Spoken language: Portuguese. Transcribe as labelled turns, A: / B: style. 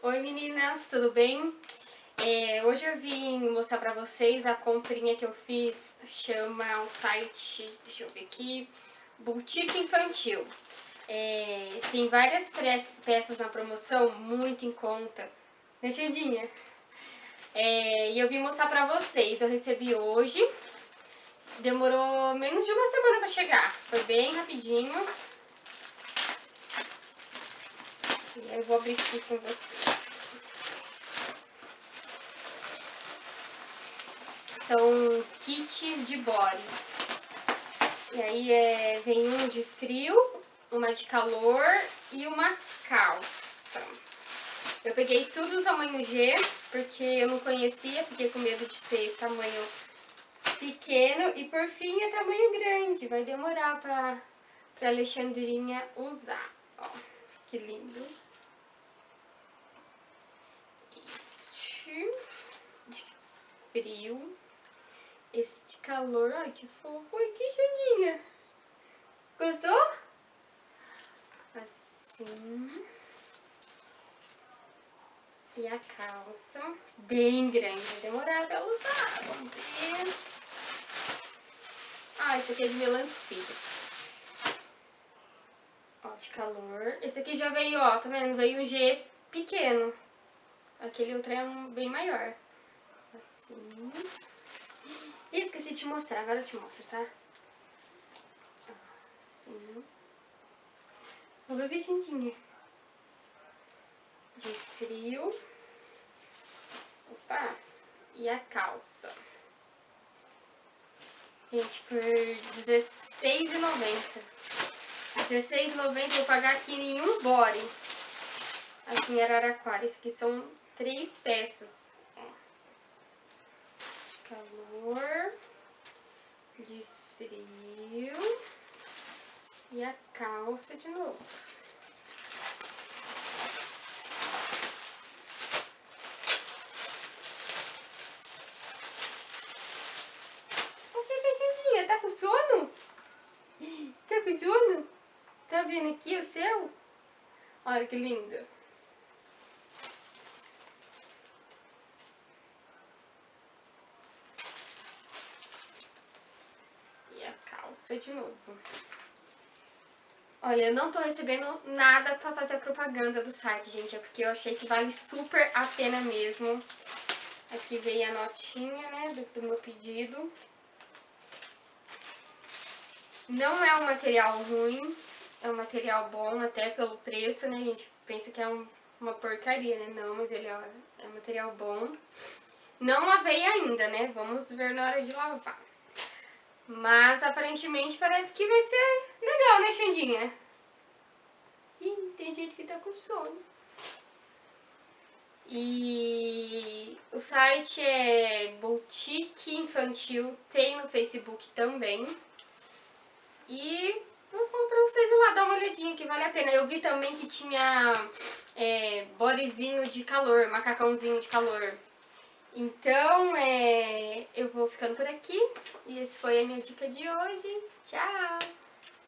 A: Oi meninas, tudo bem? É, hoje eu vim mostrar pra vocês a comprinha que eu fiz, chama o site, deixa eu ver aqui, Boutique Infantil. É, tem várias peças na promoção, muito em conta, né Xandinha? É, e eu vim mostrar pra vocês, eu recebi hoje, demorou menos de uma semana pra chegar, foi bem rapidinho. Eu vou abrir aqui com vocês. São kits de body. E aí é, vem um de frio, uma de calor e uma calça. Eu peguei tudo no tamanho G, porque eu não conhecia, fiquei com medo de ser tamanho pequeno. E por fim é tamanho grande, vai demorar pra, pra Alexandrinha usar. Ó, que lindo. de frio. Esse de calor, ai que fofo. Ai, que Xandinha. Gostou? Assim. E a calça, bem grande. Vai demorar pra usar. Vamos ver. Ah, esse aqui é de melancia. Ó, de calor. Esse aqui já veio, ó, tá vendo? Veio o G pequeno. Aquele outro é um bem maior. Assim. E esqueci de te mostrar, agora eu te mostro, tá? Assim. O bebê cintinha. De frio. Opa! E a calça. Gente, por R$16,90. R$16,90 eu vou pagar aqui em um body. Aqui em Araraquara. Esse aqui são três peças. De calor, de frio e a calça de novo. O que, Caixinha? Tá com sono? Tá com sono? Tá vendo aqui o seu? Olha que lindo. calça de novo. Olha, eu não tô recebendo nada pra fazer a propaganda do site, gente. É porque eu achei que vale super a pena mesmo. Aqui veio a notinha, né, do, do meu pedido. Não é um material ruim, é um material bom até pelo preço, né? A gente pensa que é um, uma porcaria, né? Não, mas ele é, é um material bom. Não lavei ainda, né? Vamos ver na hora de lavar. Mas aparentemente parece que vai ser legal, né, Xandinha? Ih, tem gente que tá com sono. E o site é Boutique Infantil, tem no Facebook também. E vou falar pra vocês lá, dar uma olhadinha que vale a pena. Eu vi também que tinha é, bodyzinho de calor, macacãozinho de calor. Então, é, eu vou ficando por aqui. E esse foi a minha dica de hoje. Tchau!